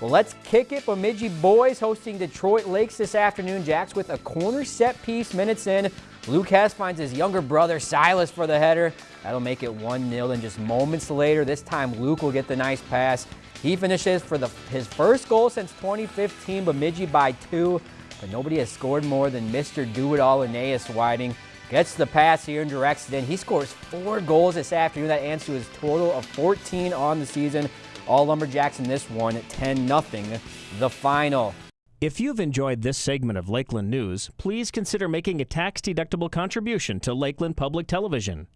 Well, let's kick it. Bemidji boys hosting Detroit Lakes this afternoon. Jacks with a corner set piece minutes in. Luke Hess finds his younger brother Silas for the header. That'll make it 1-0. And just moments later, this time Luke will get the nice pass. He finishes for the, his first goal since 2015, Bemidji by two. But nobody has scored more than Mr. Do-It-All Aeneas Whiting. Gets the pass here and directs it in. He scores four goals this afternoon. That adds to his total of 14 on the season. All Lumberjacks in this one, 10-0, the final. If you've enjoyed this segment of Lakeland News, please consider making a tax-deductible contribution to Lakeland Public Television.